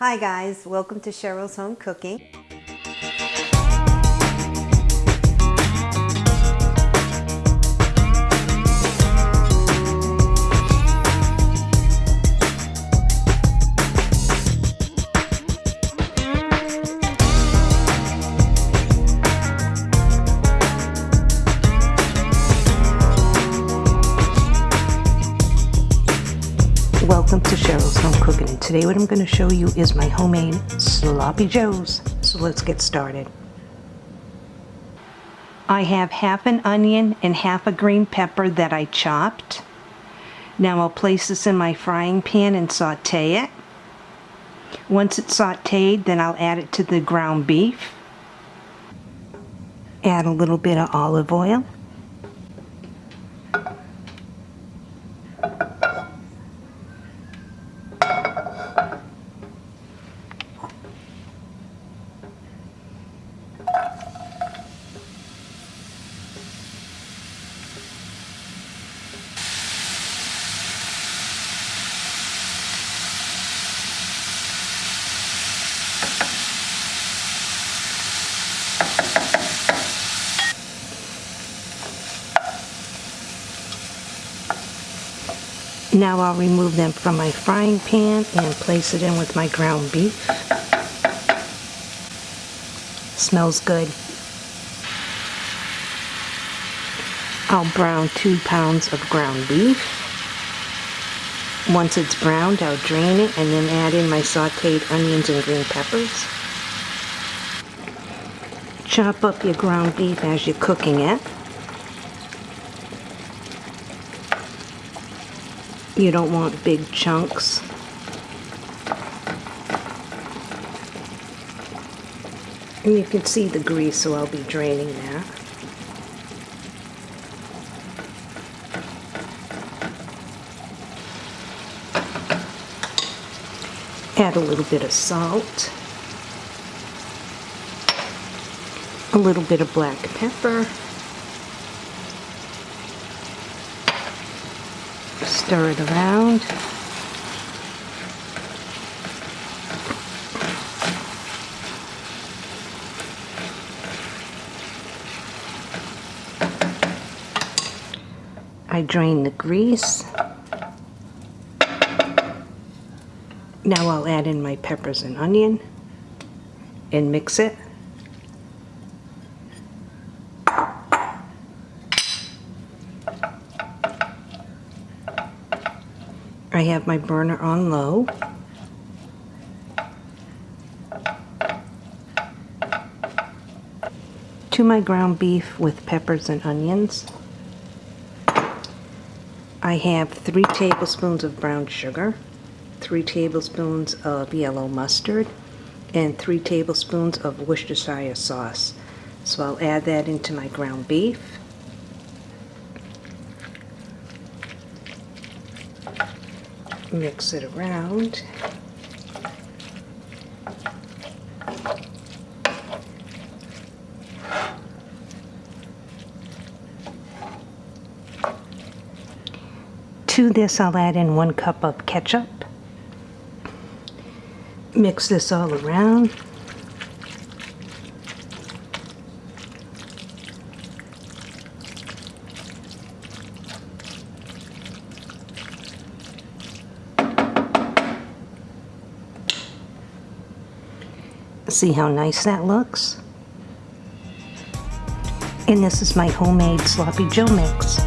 Hi guys, welcome to Cheryl's Home Cooking. Cheryl's Home Cooking and today what I'm going to show you is my homemade Sloppy Joes. So let's get started. I have half an onion and half a green pepper that I chopped. Now I'll place this in my frying pan and saute it. Once it's sauteed then I'll add it to the ground beef. Add a little bit of olive oil. Now I'll remove them from my frying pan and place it in with my ground beef. Smells good. I'll brown two pounds of ground beef. Once it's browned, I'll drain it and then add in my sauteed onions and green peppers. Chop up your ground beef as you're cooking it. You don't want big chunks. And you can see the grease, so I'll be draining that. Add a little bit of salt. A little bit of black pepper. Stir it around. I drain the grease. Now I'll add in my peppers and onion and mix it. I have my burner on low. To my ground beef with peppers and onions. I have three tablespoons of brown sugar, three tablespoons of yellow mustard, and three tablespoons of Worcestershire sauce. So I'll add that into my ground beef. Mix it around. To this I'll add in one cup of ketchup. Mix this all around. See how nice that looks? And this is my homemade sloppy joe mix.